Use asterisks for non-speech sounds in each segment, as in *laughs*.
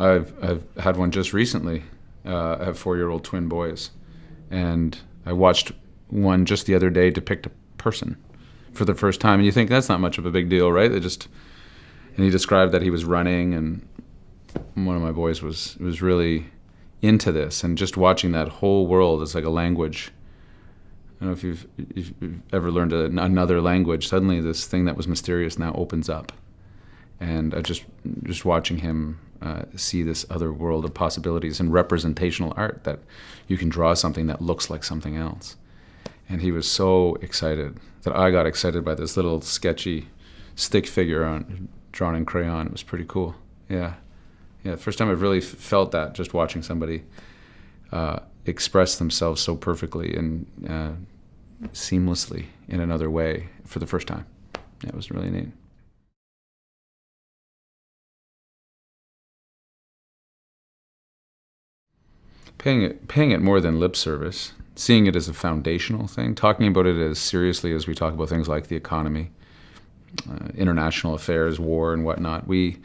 I've I've had one just recently. Uh, I have four-year-old twin boys, and I watched one just the other day depict a person for the first time, and you think that's not much of a big deal, right? They just and he described that he was running, and one of my boys was was really into this, and just watching that whole world is like a language. I don't know if you've, if you've ever learned a, another language. Suddenly, this thing that was mysterious now opens up, and I just just watching him uh, see this other world of possibilities in representational art that you can draw something that looks like something else. And he was so excited that I got excited by this little sketchy stick figure on drawn in crayon. It was pretty cool. Yeah, yeah. First time I've really felt that just watching somebody uh, express themselves so perfectly and uh, seamlessly in another way for the first time. Yeah, it was really neat. Paying it, paying it more than lip service, seeing it as a foundational thing, talking about it as seriously as we talk about things like the economy, uh, international affairs, war, and whatnot. We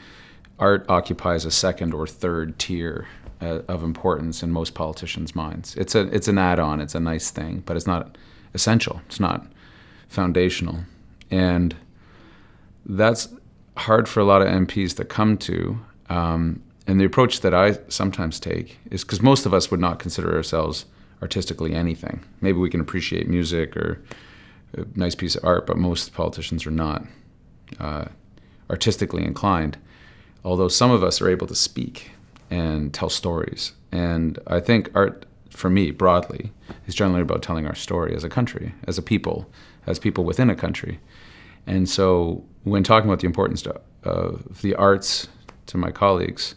art occupies a second or third tier uh, of importance in most politicians' minds. It's a it's an add-on. It's a nice thing, but it's not essential. It's not foundational, and that's hard for a lot of MPs to come to. Um, and the approach that I sometimes take is because most of us would not consider ourselves artistically anything. Maybe we can appreciate music or a nice piece of art, but most politicians are not uh, artistically inclined. Although some of us are able to speak and tell stories. And I think art, for me, broadly, is generally about telling our story as a country, as a people, as people within a country. And so when talking about the importance of the arts to my colleagues,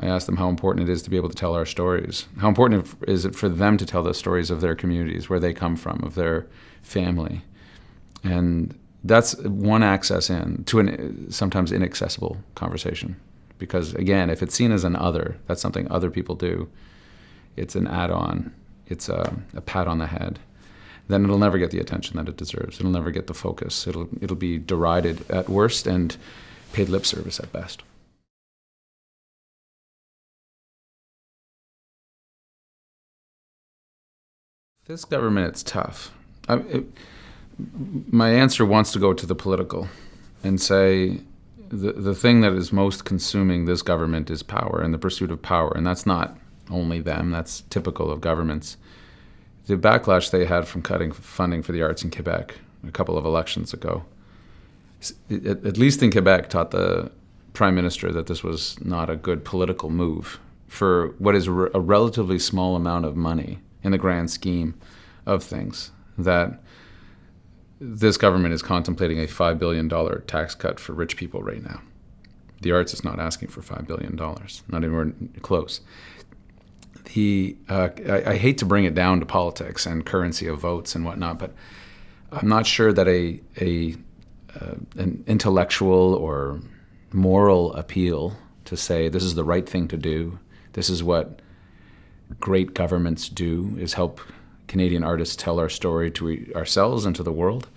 I asked them how important it is to be able to tell our stories. How important is it for them to tell the stories of their communities, where they come from, of their family. And that's one access in to an sometimes inaccessible conversation. Because again, if it's seen as an other, that's something other people do, it's an add on, it's a, a pat on the head then it'll never get the attention that it deserves. It'll never get the focus. It'll it'll be derided at worst and paid lip service at best. This government, it's tough. I, it, my answer wants to go to the political and say the, the thing that is most consuming this government is power and the pursuit of power. And that's not only them, that's typical of governments. The backlash they had from cutting funding for the arts in Quebec a couple of elections ago, at least in Quebec, taught the prime minister that this was not a good political move for what is a relatively small amount of money in the grand scheme of things. That this government is contemplating a $5 billion tax cut for rich people right now. The arts is not asking for $5 billion, not even close. The, uh, I, I, hate to bring it down to politics and currency of votes and whatnot, but I'm not sure that a, a uh, an intellectual or moral appeal to say this is the right thing to do, this is what great governments do is help Canadian artists tell our story to ourselves and to the world.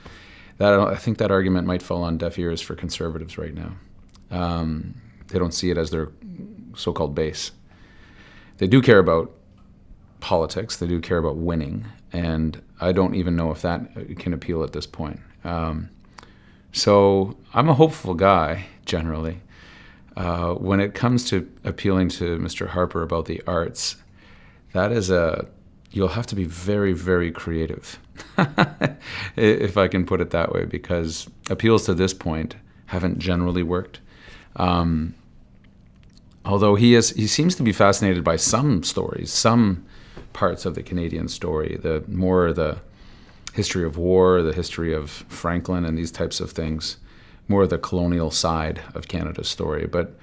That I think that argument might fall on deaf ears for conservatives right now. Um, they don't see it as their so-called base. They do care about politics. They do care about winning, and I don't even know if that can appeal at this point. Um, so I'm a hopeful guy generally. Uh, when it comes to appealing to Mr. Harper about the arts, that is a you'll have to be very very creative *laughs* if i can put it that way because appeals to this point haven't generally worked. Um, although he is he seems to be fascinated by some stories some parts of the canadian story the more the history of war the history of franklin and these types of things more the colonial side of canada's story. But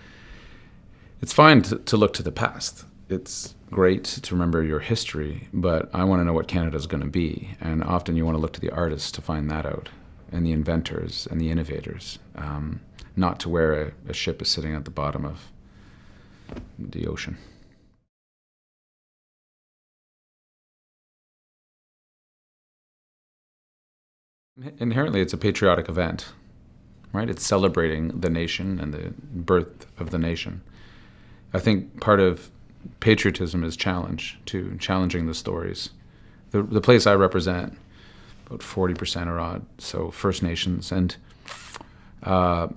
it's fine to, to look to the past. It's great to remember your history, but I want to know what Canada is going to be. And often you want to look to the artists to find that out, and the inventors and the innovators, um, not to where a, a ship is sitting at the bottom of the ocean. Inherently, it's a patriotic event, right? It's celebrating the nation and the birth of the nation. I think part of patriotism is challenge to challenging the stories. The, the place I represent, about 40% are odd, so First Nations, and uh,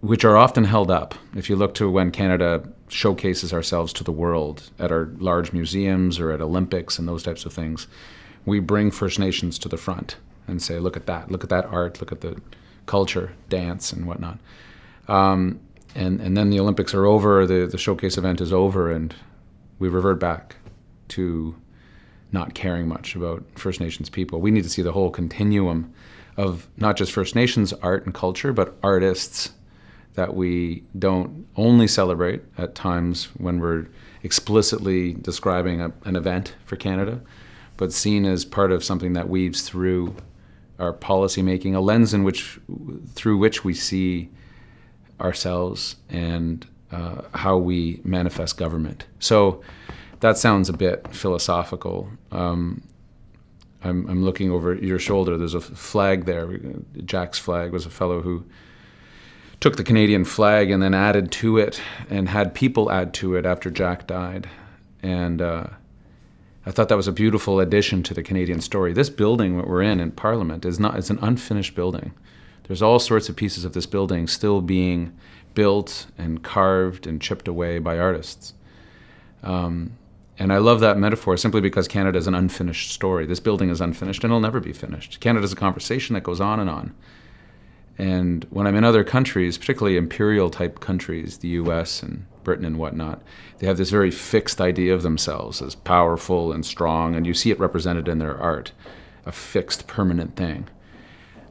which are often held up. If you look to when Canada showcases ourselves to the world at our large museums or at Olympics and those types of things, we bring First Nations to the front and say, look at that, look at that art, look at the culture, dance, and whatnot. Um, and, and then the Olympics are over, the, the showcase event is over, and we revert back to not caring much about First Nations people. We need to see the whole continuum of not just First Nations art and culture, but artists that we don't only celebrate at times when we're explicitly describing a, an event for Canada, but seen as part of something that weaves through our policy making, a lens in which, through which we see ourselves and uh, how we manifest government. So that sounds a bit philosophical. Um, I'm, I'm, looking over your shoulder. There's a flag there. Jack's flag was a fellow who took the Canadian flag and then added to it and had people add to it after Jack died. And uh, I thought that was a beautiful addition to the Canadian story. This building that we're in in Parliament is not, it's an unfinished building. There's all sorts of pieces of this building still being built and carved and chipped away by artists. Um, and I love that metaphor simply because Canada is an unfinished story. This building is unfinished and it'll never be finished. Canada is a conversation that goes on and on. And when I'm in other countries, particularly imperial type countries, the US and Britain and whatnot, they have this very fixed idea of themselves as powerful and strong, and you see it represented in their art, a fixed, permanent thing.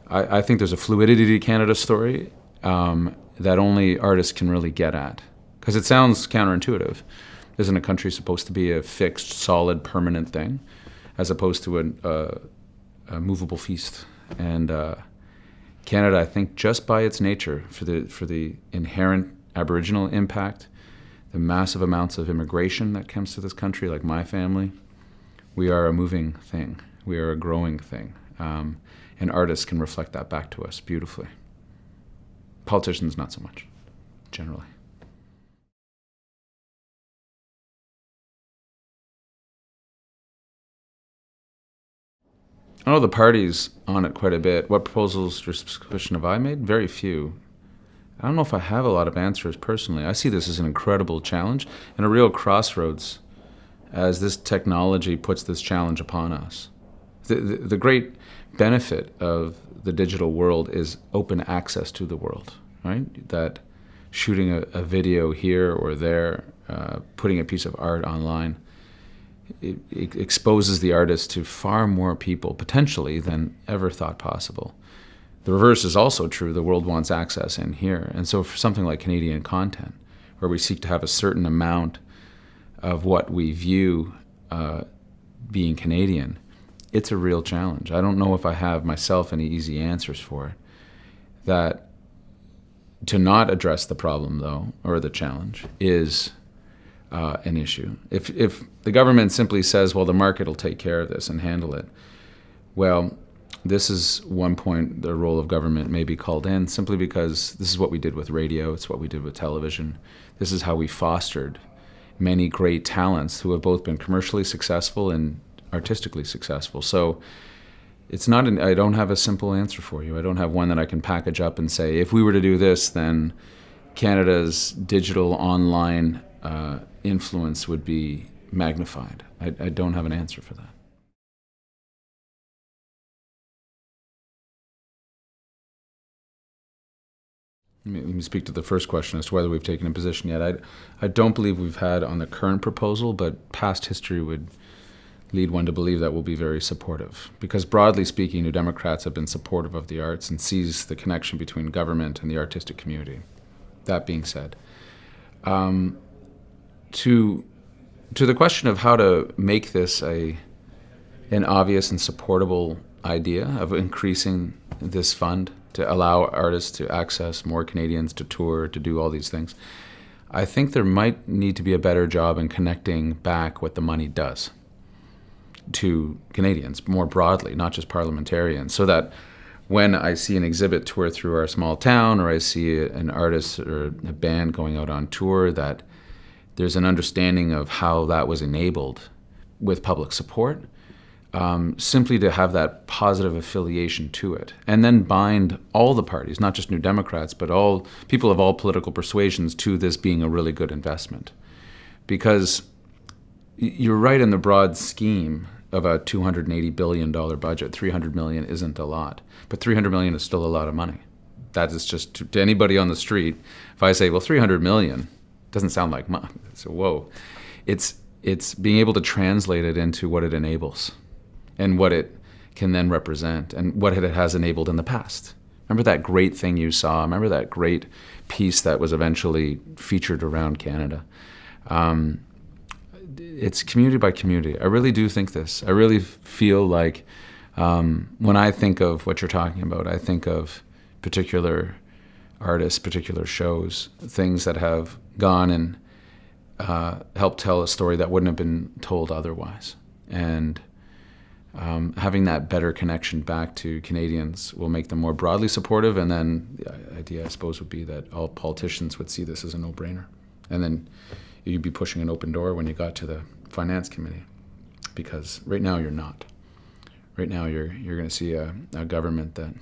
I, I think there's a fluidity to Canada's story um, that only artists can really get at. Because it sounds counterintuitive. Isn't a country supposed to be a fixed, solid, permanent thing, as opposed to a, a, a movable feast? And uh, Canada, I think, just by its nature, for the for the inherent Aboriginal impact, the massive amounts of immigration that comes to this country, like my family, we are a moving thing. We are a growing thing. Um, and artists can reflect that back to us beautifully. Politicians, not so much, generally. I know the party's on it quite a bit. What proposals or suspicion have I made? Very few. I don't know if I have a lot of answers personally. I see this as an incredible challenge and a real crossroads as this technology puts this challenge upon us. The, the, the great benefit of the digital world is open access to the world, right? That shooting a, a video here or there, uh, putting a piece of art online, it, it exposes the artist to far more people potentially than ever thought possible. The reverse is also true. The world wants access in here. And so for something like Canadian content, where we seek to have a certain amount of what we view uh, being Canadian, it's a real challenge. I don't know if I have myself any easy answers for it. That to not address the problem, though, or the challenge, is uh, an issue. If, if the government simply says, well, the market will take care of this and handle it, well, this is one point the role of government may be called in simply because this is what we did with radio, it's what we did with television. This is how we fostered many great talents who have both been commercially successful and artistically successful. So it's not an, I don't have a simple answer for you. I don't have one that I can package up and say, if we were to do this, then Canada's digital online uh, influence would be magnified. I, I don't have an answer for that. Let me speak to the first question as to whether we've taken a position yet. I, I don't believe we've had on the current proposal, but past history would lead one to believe that we'll be very supportive. Because broadly speaking, New Democrats have been supportive of the arts and sees the connection between government and the artistic community. That being said, um, to to the question of how to make this a an obvious and supportable idea of increasing this fund to allow artists to access more Canadians to tour, to do all these things. I think there might need to be a better job in connecting back what the money does to Canadians more broadly, not just parliamentarians, so that when I see an exhibit tour through our small town or I see an artist or a band going out on tour that there's an understanding of how that was enabled with public support, um, simply to have that positive affiliation to it, and then bind all the parties, not just New Democrats, but all people of all political persuasions, to this being a really good investment. Because you're right in the broad scheme of a 280 billion dollar budget. 300 million isn't a lot, but 300 million is still a lot of money. That is just to, to anybody on the street. If I say, well, 300 million doesn't sound like much, *laughs* so whoa, it's it's being able to translate it into what it enables and what it can then represent and what it has enabled in the past. Remember that great thing you saw? Remember that great piece that was eventually featured around Canada? Um, it's community by community. I really do think this. I really feel like um, when I think of what you're talking about, I think of particular artists, particular shows, things that have gone and uh, helped tell a story that wouldn't have been told otherwise. And um, having that better connection back to Canadians will make them more broadly supportive. And then the idea, I suppose, would be that all politicians would see this as a no brainer. And then you'd be pushing an open door when you got to the finance committee, because right now you're not. Right now you're you're going to see a, a government that,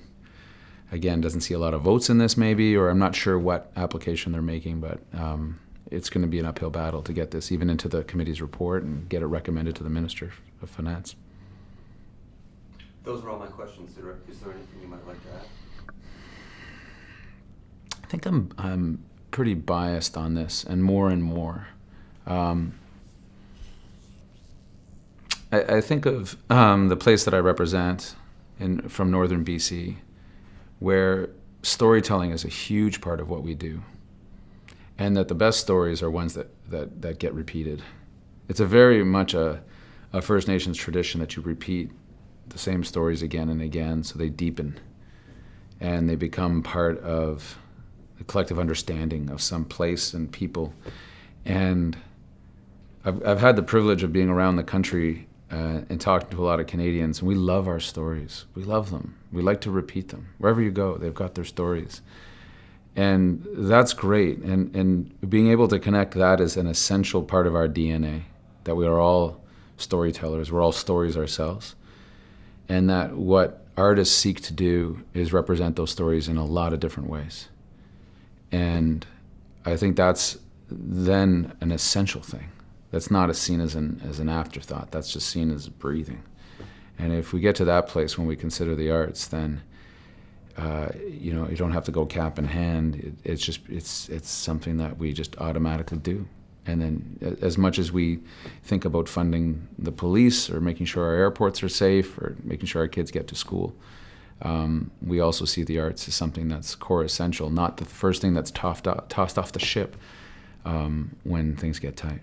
again, doesn't see a lot of votes in this, maybe, or I'm not sure what application they're making, but. Um, it's going to be an uphill battle to get this even into the committee's report and get it recommended to the Minister of Finance. Those are all my questions. Is there anything you might like to add? I think I'm I'm pretty biased on this, and more and more. Um, I, I, think of um, the place that I represent in from northern BC, where storytelling is a huge part of what we do, and that the best stories are ones that that, that get repeated. It's a very much a, a First Nations tradition that you repeat the same stories again and again, so they deepen, and they become part of the collective understanding of some place and people, and I've, I've had the privilege of being around the country uh, and talking to a lot of Canadians, and we love our stories. We love them. We like to repeat them. Wherever you go, they've got their stories. And that's great. And, and being able to connect that is an essential part of our DNA, that we are all storytellers, we're all stories ourselves. And that what artists seek to do is represent those stories in a lot of different ways. And I think that's then an essential thing that's not seen as an as an afterthought. That's just seen as breathing. And if we get to that place when we consider the arts, then uh, you know you don't have to go cap in hand. It, it's just it's it's something that we just automatically do. And then, as much as we think about funding the police or making sure our airports are safe or making sure our kids get to school, um, we also see the arts as something that's core essential, not the first thing that's tossed off, tossed off the ship um, when things get tight.